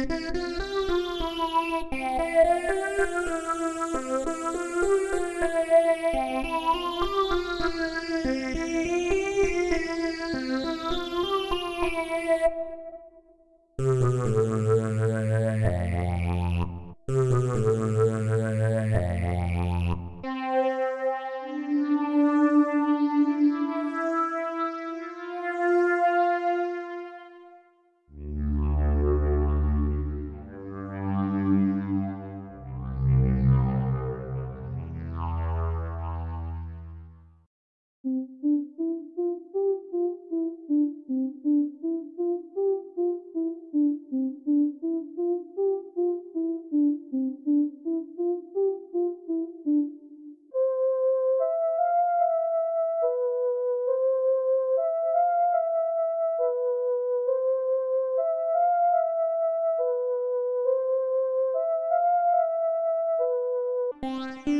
Mm-hmm. Música